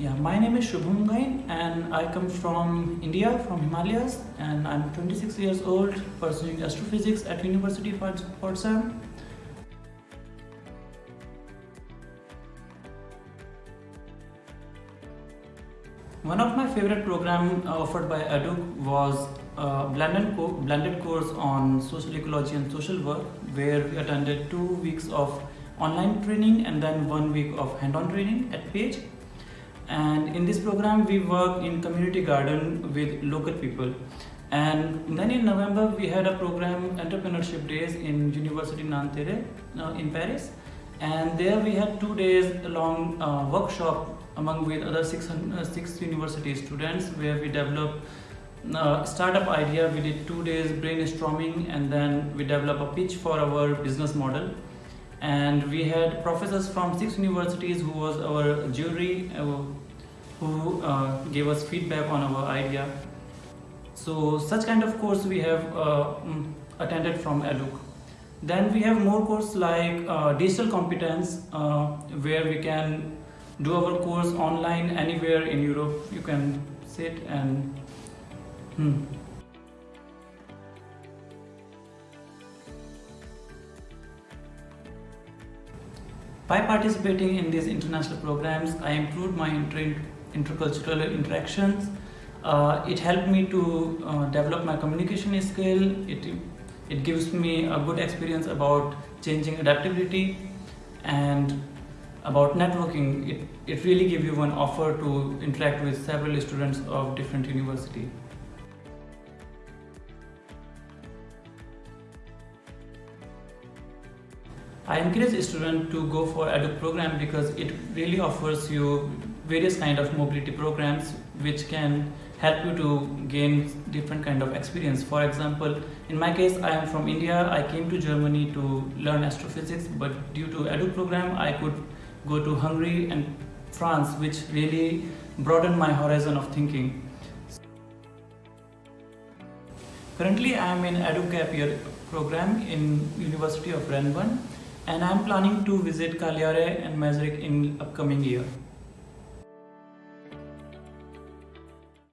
Yeah, my name is Shubham Gain and I come from India, from Himalayas and I'm 26 years old pursuing astrophysics at University of Potsdam. One of my favorite programs uh, offered by EDUC was a blended, co blended course on social ecology and social work where we attended two weeks of online training and then one week of hand-on training at Pécs and in this program we work in community garden with local people. And then in November we had a program entrepreneurship days in University Nanterre uh, in Paris. And there we had two days long uh, workshop among with other six, uh, six university students where we developed uh, startup idea. We did two days brainstorming and then we developed a pitch for our business model and we had professors from six universities who was our jury uh, who uh, gave us feedback on our idea so such kind of course we have uh, mm, attended from EDUC then we have more course like uh, digital competence uh, where we can do our course online anywhere in Europe you can sit and hmm. By participating in these international programs, I improved my inter intercultural interactions. Uh, it helped me to uh, develop my communication skill. It, it gives me a good experience about changing adaptability and about networking. It, it really gives you an offer to interact with several students of different universities. I encourage students to go for EDUC program because it really offers you various kind of mobility programs which can help you to gain different kind of experience. For example, in my case, I am from India. I came to Germany to learn astrophysics, but due to EDUC program, I could go to Hungary and France, which really broadened my horizon of thinking. Currently, I am in EDUC Gap Year program in University of Rennes and I'm planning to visit Cagliari and Maastricht in upcoming year.